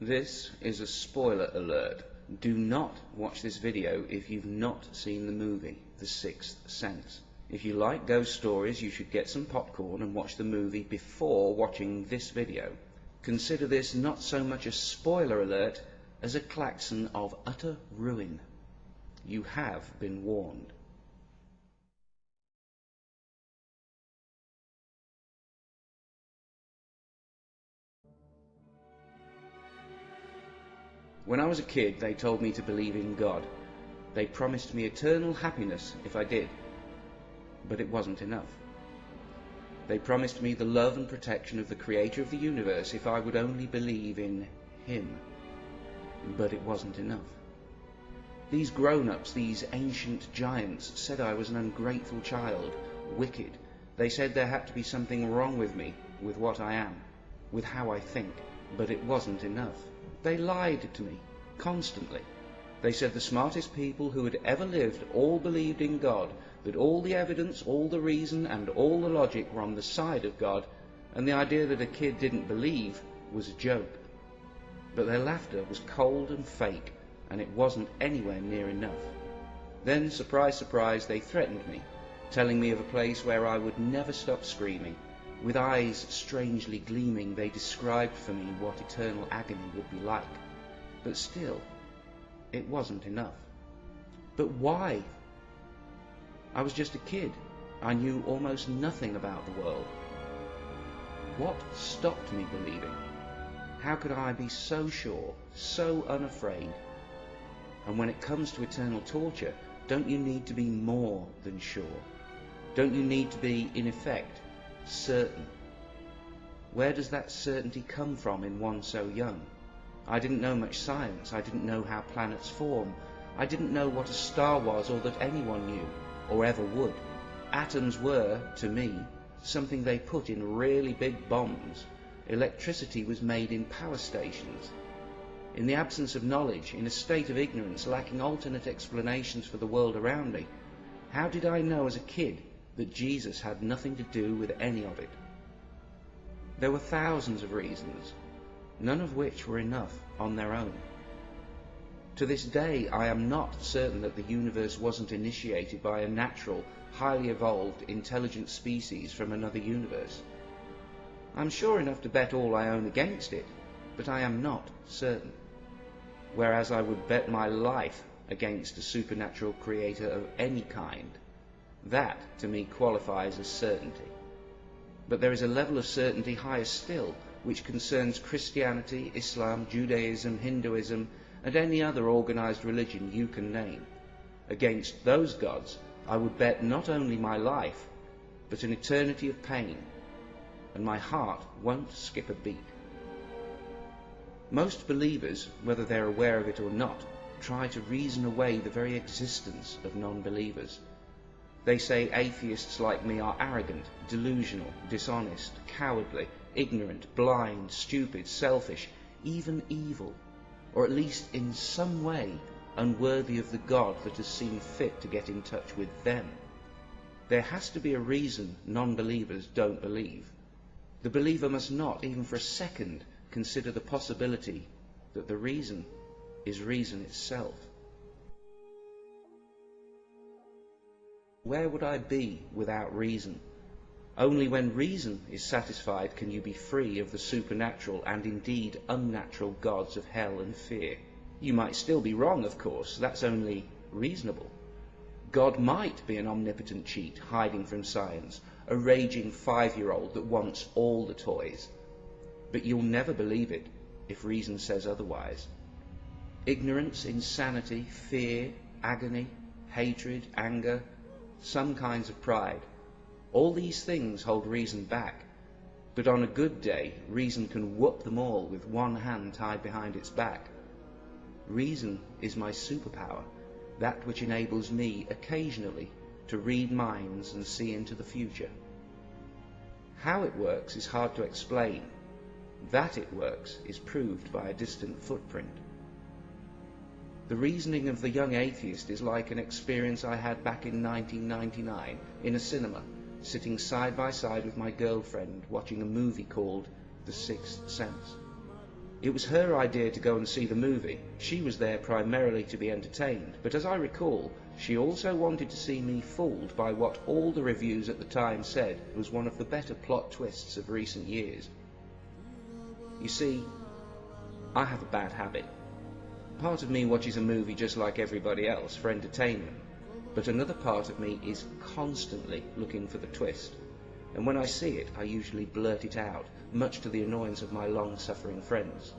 This is a spoiler alert. Do not watch this video if you've not seen the movie, The Sixth Sense. If you like ghost stories, you should get some popcorn and watch the movie before watching this video. Consider this not so much a spoiler alert as a klaxon of utter ruin. You have been warned. When I was a kid, they told me to believe in God. They promised me eternal happiness if I did. But it wasn't enough. They promised me the love and protection of the Creator of the universe if I would only believe in Him. But it wasn't enough. These grown-ups, these ancient giants, said I was an ungrateful child, wicked. They said there had to be something wrong with me, with what I am, with how I think. But it wasn't enough. They lied to me, constantly. They said the smartest people who had ever lived all believed in God, that all the evidence, all the reason, and all the logic were on the side of God, and the idea that a kid didn't believe was a joke. But their laughter was cold and fake, and it wasn't anywhere near enough. Then, surprise, surprise, they threatened me, telling me of a place where I would never stop screaming, with eyes strangely gleaming, they described for me what eternal agony would be like. But still, it wasn't enough. But why? I was just a kid. I knew almost nothing about the world. What stopped me believing? How could I be so sure, so unafraid? And when it comes to eternal torture, don't you need to be more than sure? Don't you need to be, in effect, certain. Where does that certainty come from in one so young? I didn't know much science. I didn't know how planets form. I didn't know what a star was or that anyone knew, or ever would. Atoms were, to me, something they put in really big bombs. Electricity was made in power stations. In the absence of knowledge, in a state of ignorance, lacking alternate explanations for the world around me, how did I know as a kid that Jesus had nothing to do with any of it. There were thousands of reasons, none of which were enough on their own. To this day, I am not certain that the universe wasn't initiated by a natural, highly evolved, intelligent species from another universe. I'm sure enough to bet all I own against it, but I am not certain. Whereas I would bet my life against a supernatural creator of any kind. That, to me, qualifies as certainty. But there is a level of certainty higher still, which concerns Christianity, Islam, Judaism, Hinduism, and any other organized religion you can name. Against those gods, I would bet not only my life, but an eternity of pain, and my heart won't skip a beat. Most believers, whether they're aware of it or not, try to reason away the very existence of non-believers. They say atheists like me are arrogant, delusional, dishonest, cowardly, ignorant, blind, stupid, selfish, even evil, or at least in some way unworthy of the God that has seen fit to get in touch with them. There has to be a reason non-believers don't believe. The believer must not, even for a second, consider the possibility that the reason is reason itself. Where would I be without reason? Only when reason is satisfied can you be free of the supernatural and indeed unnatural gods of hell and fear. You might still be wrong, of course, that's only reasonable. God might be an omnipotent cheat hiding from science, a raging five-year-old that wants all the toys. But you'll never believe it if reason says otherwise. Ignorance, insanity, fear, agony, hatred, anger, some kinds of pride. All these things hold reason back, but on a good day, reason can whoop them all with one hand tied behind its back. Reason is my superpower, that which enables me occasionally to read minds and see into the future. How it works is hard to explain. That it works is proved by a distant footprint. The reasoning of the young atheist is like an experience I had back in 1999 in a cinema, sitting side by side with my girlfriend watching a movie called The Sixth Sense. It was her idea to go and see the movie. She was there primarily to be entertained, but as I recall, she also wanted to see me fooled by what all the reviews at the time said was one of the better plot twists of recent years. You see, I have a bad habit. Part of me watches a movie just like everybody else for entertainment, but another part of me is constantly looking for the twist. And when I see it, I usually blurt it out, much to the annoyance of my long-suffering friends.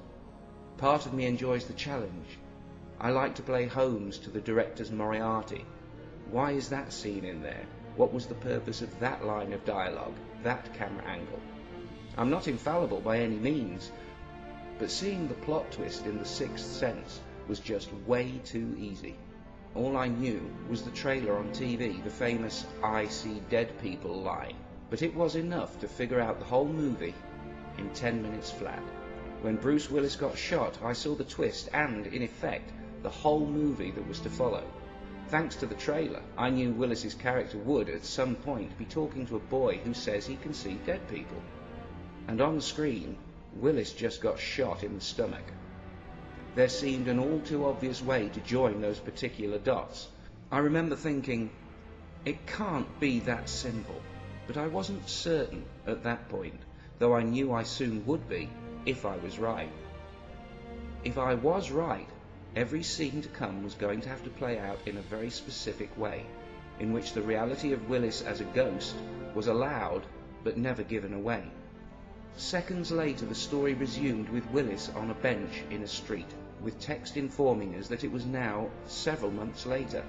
Part of me enjoys the challenge. I like to play Holmes to the director's Moriarty. Why is that scene in there? What was the purpose of that line of dialogue, that camera angle? I'm not infallible by any means, but seeing the plot twist in The Sixth Sense was just way too easy. All I knew was the trailer on TV, the famous I see dead people line, but it was enough to figure out the whole movie in 10 minutes flat. When Bruce Willis got shot, I saw the twist and, in effect, the whole movie that was to follow. Thanks to the trailer, I knew Willis's character would, at some point, be talking to a boy who says he can see dead people. And on screen, Willis just got shot in the stomach. There seemed an all too obvious way to join those particular dots. I remember thinking, it can't be that simple, but I wasn't certain at that point, though I knew I soon would be if I was right. If I was right, every scene to come was going to have to play out in a very specific way, in which the reality of Willis as a ghost was allowed but never given away. Seconds later, the story resumed with Willis on a bench in a street, with text informing us that it was now several months later.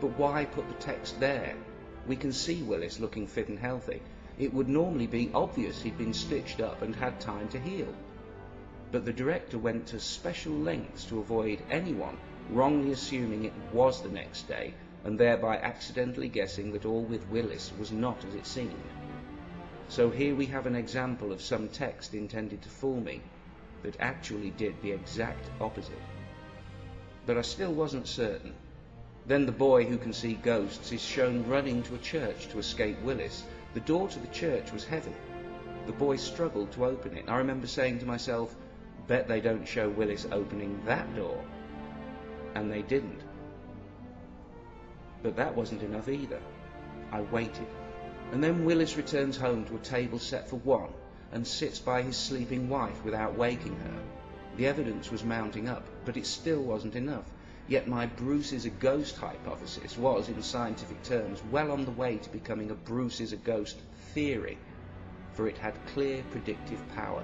But why put the text there? We can see Willis looking fit and healthy. It would normally be obvious he'd been stitched up and had time to heal. But the director went to special lengths to avoid anyone wrongly assuming it was the next day and thereby accidentally guessing that all with Willis was not as it seemed. So here we have an example of some text intended to fool me that actually did the exact opposite. But I still wasn't certain. Then the boy who can see ghosts is shown running to a church to escape Willis. The door to the church was heavy. The boy struggled to open it. I remember saying to myself, bet they don't show Willis opening that door. And they didn't. But that wasn't enough either. I waited. And then Willis returns home to a table set for one and sits by his sleeping wife without waking her. The evidence was mounting up, but it still wasn't enough. Yet my Bruce is a ghost hypothesis was, in scientific terms, well on the way to becoming a Bruce is a ghost theory, for it had clear predictive power.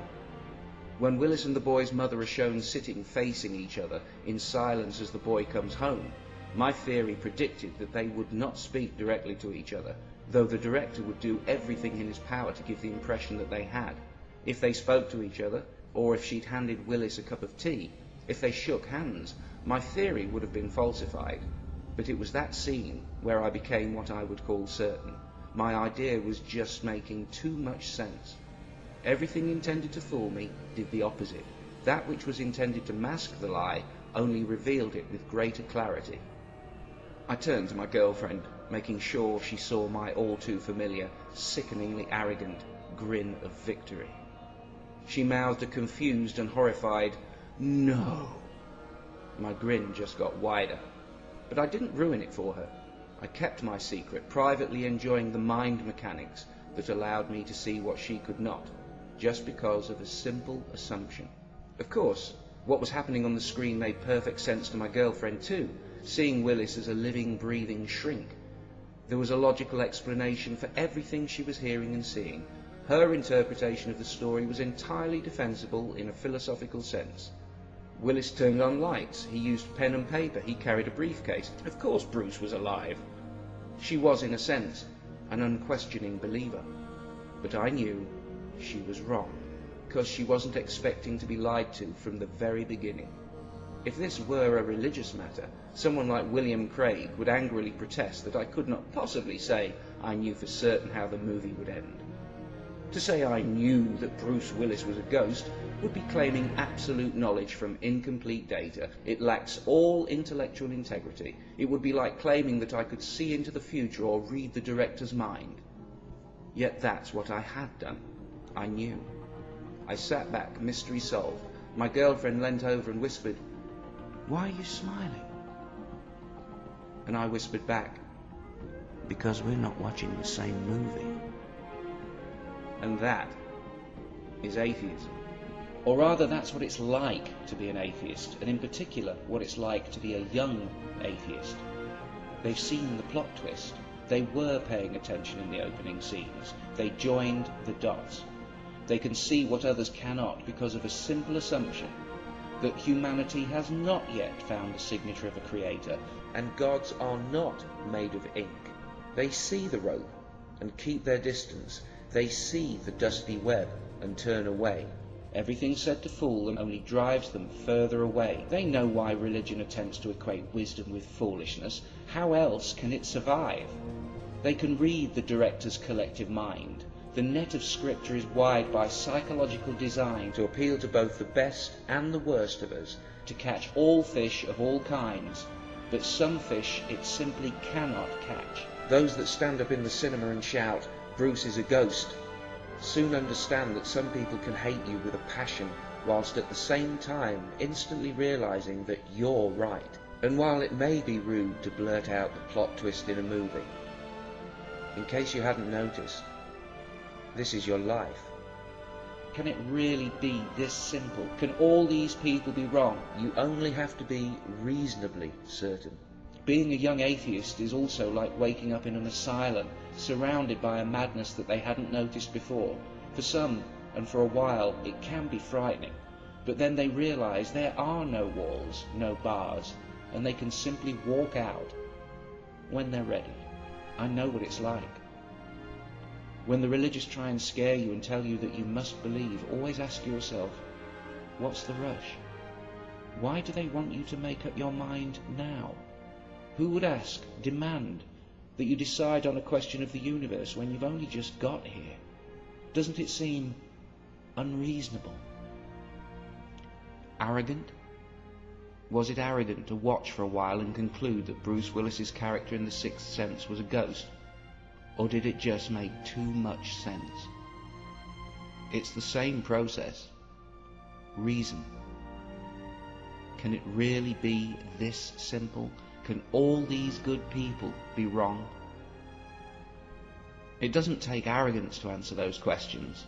When Willis and the boy's mother are shown sitting facing each other in silence as the boy comes home, my theory predicted that they would not speak directly to each other, though the director would do everything in his power to give the impression that they had. If they spoke to each other, or if she'd handed Willis a cup of tea, if they shook hands, my theory would have been falsified. But it was that scene where I became what I would call certain. My idea was just making too much sense. Everything intended to fool me did the opposite. That which was intended to mask the lie only revealed it with greater clarity. I turned to my girlfriend, making sure she saw my all too familiar, sickeningly arrogant grin of victory. She mouthed a confused and horrified, No. My grin just got wider. But I didn't ruin it for her. I kept my secret, privately enjoying the mind mechanics that allowed me to see what she could not, just because of a simple assumption. Of course, what was happening on the screen made perfect sense to my girlfriend too, seeing Willis as a living, breathing shrink. There was a logical explanation for everything she was hearing and seeing. Her interpretation of the story was entirely defensible in a philosophical sense. Willis turned on lights. He used pen and paper. He carried a briefcase. Of course Bruce was alive. She was, in a sense, an unquestioning believer. But I knew she was wrong, because she wasn't expecting to be lied to from the very beginning. If this were a religious matter, someone like William Craig would angrily protest that I could not possibly say I knew for certain how the movie would end. To say I knew that Bruce Willis was a ghost would be claiming absolute knowledge from incomplete data. It lacks all intellectual integrity. It would be like claiming that I could see into the future or read the director's mind. Yet that's what I had done. I knew. I sat back, mystery solved, My girlfriend leant over and whispered, Why are you smiling? And I whispered back, Because we're not watching the same movie. And that is atheism. Or rather, that's what it's like to be an atheist, and in particular, what it's like to be a young atheist. They've seen the plot twist. They were paying attention in the opening scenes. They joined the dots. They can see what others cannot because of a simple assumption that humanity has not yet found the signature of a creator, and gods are not made of ink. They see the rope and keep their distance. They see the dusty web and turn away. Everything said to fool them only drives them further away. They know why religion attempts to equate wisdom with foolishness. How else can it survive? They can read the director's collective mind. The net of scripture is wide by psychological design to appeal to both the best and the worst of us, to catch all fish of all kinds, but some fish it simply cannot catch. Those that stand up in the cinema and shout, Bruce is a ghost, soon understand that some people can hate you with a passion whilst at the same time instantly realizing that you're right. And while it may be rude to blurt out the plot twist in a movie, in case you hadn't noticed, this is your life. Can it really be this simple? Can all these people be wrong? You only have to be reasonably certain. Being a young atheist is also like waking up in an asylum, surrounded by a madness that they hadn't noticed before. For some, and for a while, it can be frightening, but then they realize there are no walls, no bars, and they can simply walk out when they're ready. I know what it's like. When the religious try and scare you and tell you that you must believe, always ask yourself, what's the rush? Why do they want you to make up your mind now? Who would ask, demand, that you decide on a question of the universe when you've only just got here? Doesn't it seem unreasonable? Arrogant? Was it arrogant to watch for a while and conclude that Bruce Willis's character in The Sixth Sense was a ghost? Or did it just make too much sense? It's the same process. Reason. Can it really be this simple? Can all these good people be wrong? It doesn't take arrogance to answer those questions,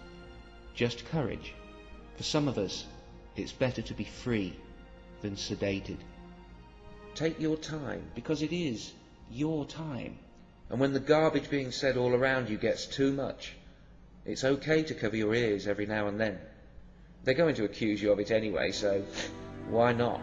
just courage. For some of us, it's better to be free than sedated. Take your time. Because it is your time. And when the garbage being said all around you gets too much, it's okay to cover your ears every now and then. They're going to accuse you of it anyway, so why not?